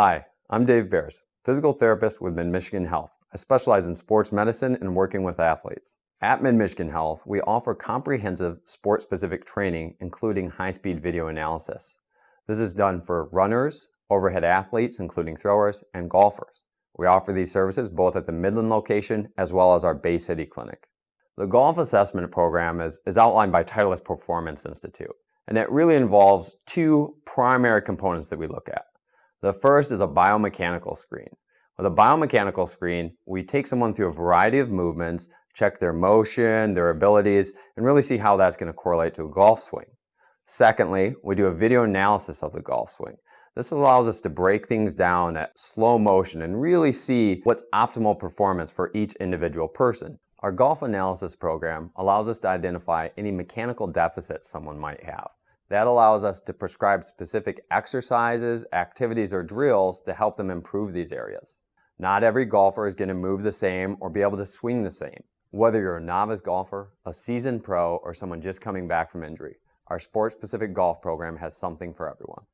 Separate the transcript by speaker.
Speaker 1: Hi, I'm Dave Bears, physical therapist with Mid-Michigan Health. I specialize in sports medicine and working with athletes. At Mid-Michigan Health, we offer comprehensive sport-specific training, including high-speed video analysis. This is done for runners, overhead athletes, including throwers, and golfers. We offer these services both at the Midland location as well as our Bay City clinic. The golf assessment program is, is outlined by Titleist Performance Institute, and it really involves two primary components that we look at. The first is a biomechanical screen. With a biomechanical screen, we take someone through a variety of movements, check their motion, their abilities, and really see how that's going to correlate to a golf swing. Secondly, we do a video analysis of the golf swing. This allows us to break things down at slow motion and really see what's optimal performance for each individual person. Our golf analysis program allows us to identify any mechanical deficits someone might have. That allows us to prescribe specific exercises, activities, or drills to help them improve these areas. Not every golfer is going to move the same or be able to swing the same. Whether you're a novice golfer, a seasoned pro, or someone just coming back from injury, our sport-specific golf program has something for everyone.